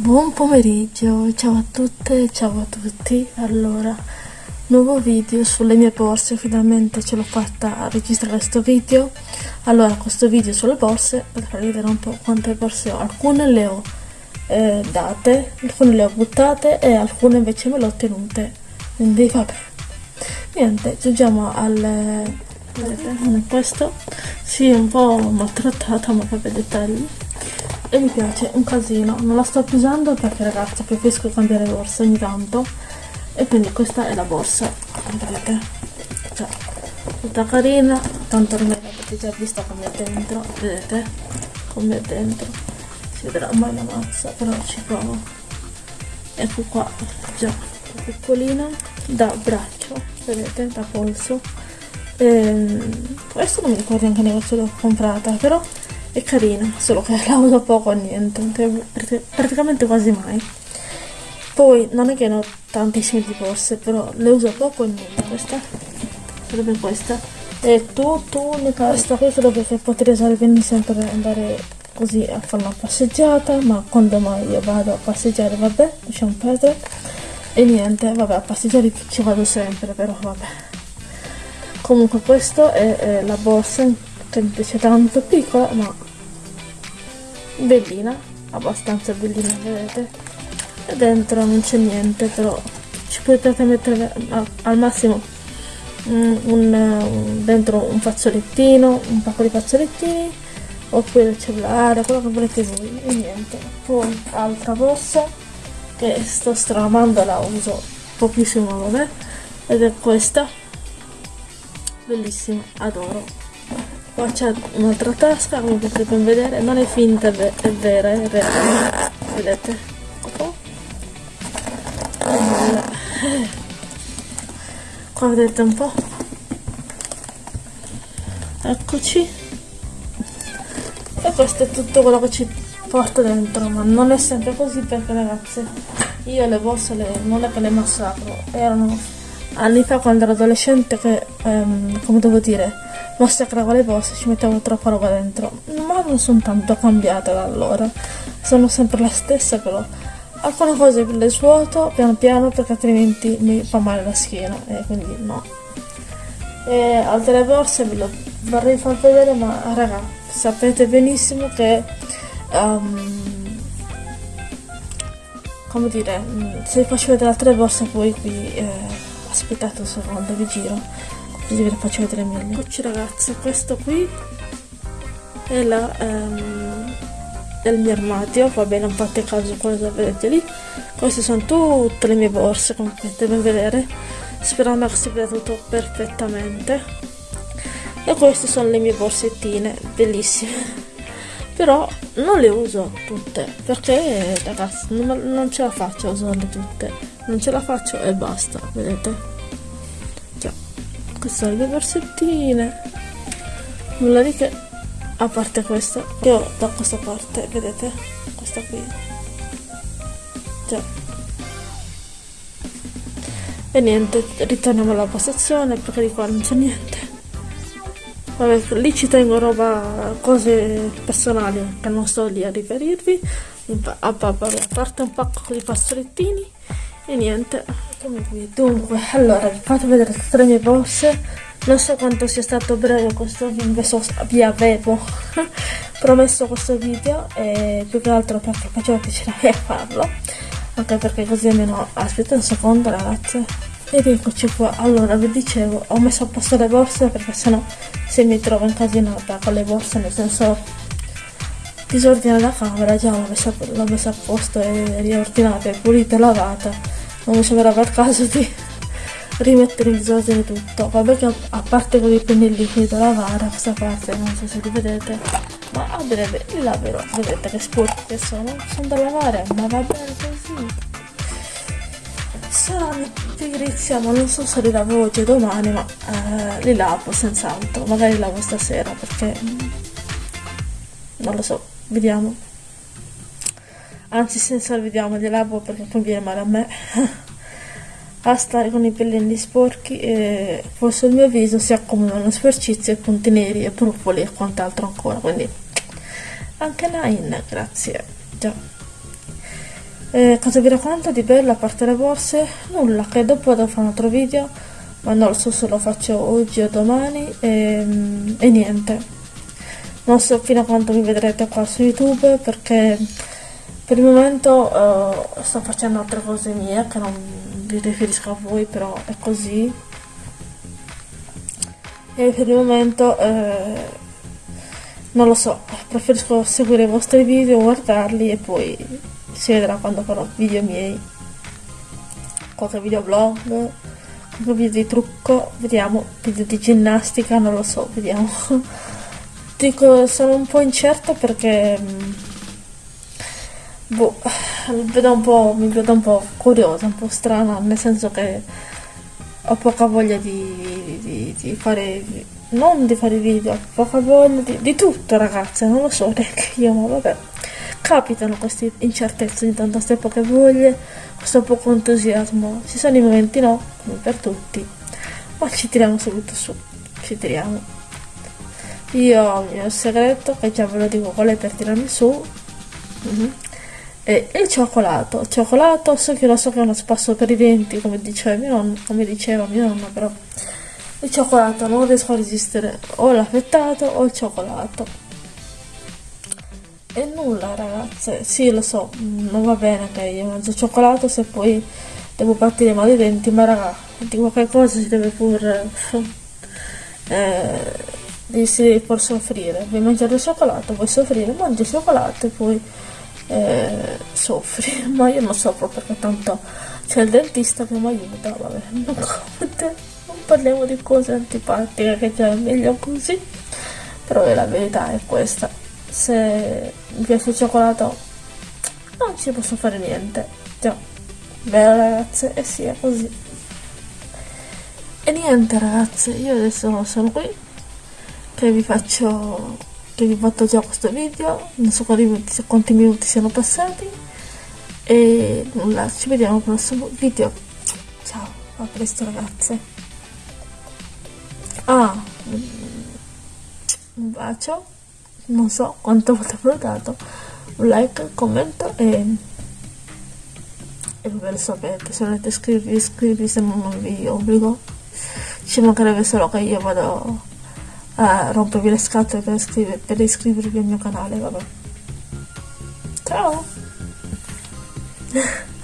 Buon pomeriggio, ciao a tutte ciao a tutti. Allora, nuovo video sulle mie borse, finalmente ce l'ho fatta a registrare questo video. Allora, questo video sulle borse, per farvi vedere un po' quante borse ho. Alcune le ho eh, date, alcune le ho buttate e alcune invece me le ho tenute. Quindi vabbè. Niente, giungiamo al... vedete, non è questo. Sì, un po' maltrattata, ma vabbè, dettagli e mi piace un casino. Non la sto più usando perché ragazzi preferisco cambiare borsa ogni tanto. E quindi questa è la borsa. Vedete cioè tutta carina. Tanto ormai l'avete già vista come è dentro. Vedete? Come è dentro. Si vedrà mai la mazza però ci provo. Ecco qua già piccolina. Da braccio vedete? Da polso. Ehm, questo non mi ricordo anche negozio l'ho comprata però è carina, solo che la uso poco o niente, praticamente quasi mai. Poi non è che ne ho tantissime di borse, però le uso poco e niente. Questa sarebbe questa. È tutto unica. Questa qui credo che potrei usare benissimo per andare così a fare una passeggiata, ma quando mai io vado a passeggiare, vabbè, lasciamo perdere. E niente, vabbè, a passeggiare ci vado sempre, però vabbè. Comunque questa è, è la borsa piace tanto, piccola ma bellina, abbastanza bellina vedete? E dentro non c'è niente però ci potete mettere al massimo un, un, dentro un fazzolettino, un pacco di fazzolettini oppure il cellulare, quello che volete voi e niente. Poi altra borsa che sto stramando la uso pochissimo vabbè ed è questa. Bellissima, adoro qua c'è un'altra tasca come potete vedere. Non è finta è vera è reale. Vedete? Oh. qua vedete un po' eccoci. E questo è tutto quello che ci porta dentro ma non è sempre così perché ragazze io le borse le, non è che le massacro. Erano anni fa quando ero adolescente che ehm, come devo dire massacravo le borse ci mettevo troppa roba dentro. Ma non sono tanto cambiata da allora. Sono sempre la stessa però. Alcune cose le svuoto piano piano perché altrimenti mi fa male la schiena e quindi no. E altre borse ve lo vorrei far vedere ma raga sapete benissimo che um, come dire se vi faccio vedere altre borse poi qui eh, aspettate un secondo vi giro così ve le faccio vedere meglio. Eccoci ragazzi questo qui è la um, del mio armadio. Vabbè non fate caso cosa vedete lì. Queste sono tutte le mie borse come potete vedere. Sperando che si veda tutto perfettamente. E queste sono le mie borsettine bellissime. Però non le uso tutte perché ragazzi non, non ce la faccio a usarle tutte. Non ce la faccio e basta vedete queste sono le borsettine nulla di che. A parte questa ho da questa parte vedete? Questa qui. Già. E niente ritorniamo alla postazione perché di qua non c'è niente. Vabbè lì ci tengo roba cose personali che non sto lì a riferirvi. A, a parte un pacco di fazzolettini e niente dunque allora vi faccio vedere tutte le mie borse. Non so quanto sia stato breve questo video vi avevo promesso questo video e più che altro perché faceva piacere farlo. Anche perché così almeno aspetta un secondo ragazze. Ed eccoci qua. Allora vi dicevo ho messo a posto le borse perché sennò se mi trovo incasinata con le borse nel senso disordine la camera già l'ho messa, messa, a posto e riordinata e pulita e lavata non mi sembrava il caso di rimettere in disordine tutto. Vabbè che a parte con i pennelli qui da lavare questa parte non so se li vedete ma a breve li laverò vedete che sporchi che sono sono da lavare ma va bene così. Saranno pigrizia ma non so se li lavo oggi o domani ma eh, li lavo senz'altro. Magari li lavo stasera perché non lo so vediamo anzi senza vediamo li lavo perché poi viene male a me a stare con i pellini sporchi e poi sul mio viso si accumulano sporcizie, punti neri e brufoli e quant'altro ancora quindi anche Nine grazie già E cosa vi racconto di bello a parte le borse? Nulla, che dopo devo fare un altro video, ma non lo so se lo faccio oggi o domani e, e niente. Non so fino a quando mi vedrete qua su YouTube perché per il momento uh, sto facendo altre cose mie che non vi riferisco a voi, però è così. E per il momento eh, non lo so, preferisco seguire i vostri video, guardarli e poi si vedrà quando farò video miei qualche video vlog qualche video di trucco vediamo video di ginnastica non lo so vediamo dico sono un po' incerta perché boh vedo un po' mi vedo un po' curiosa un po' strana nel senso che ho poca voglia di, di, di fare non di fare video ho poca voglia di, di tutto ragazze non lo so neanche io ma vabbè capitano queste incertezze di tanto queste poche voglie, questo poco entusiasmo. Ci sono i momenti no, come per tutti, ma ci tiriamo subito su, ci tiriamo. Io ho il mio segreto, che già ve lo dico qual è per tirarmi su, mm -hmm. E il cioccolato. Cioccolato, so che lo so che è uno spasso per i denti, come diceva mio nonno, come diceva mio nonno, però il cioccolato non riesco a resistere o l'affettato o il cioccolato. E nulla ragazze, sì lo so, non va bene che io mangio cioccolato se poi devo partire male i denti, ma raga, di qualche cosa si deve pure... Eh, si deve pur soffrire, vuoi mangiare il cioccolato, vuoi soffrire, mangi il cioccolato e poi eh, soffri, ma io non soffro perché tanto c'è il dentista che mi aiuta, vabbè, non, non parliamo di cose antipatiche che già è meglio così, però la verità è questa. Se mi piace il cioccolato non ci posso fare niente. Già. Vero ragazze e eh sì è così. E niente ragazze io adesso sono qui che vi faccio che vi ho fatto già questo video non so quanti minuti, siano passati e nulla ci vediamo al prossimo video. Ciao a presto ragazze. Ah un bacio non so quanto volte avrò dato un like, commento e e ve lo sapete se volete iscrivervi iscrivervi se non vi obbligo. Ci mancherebbe solo che io vado a rompervi le scatole per, iscriver per iscrivervi al mio canale vabbè. Ciao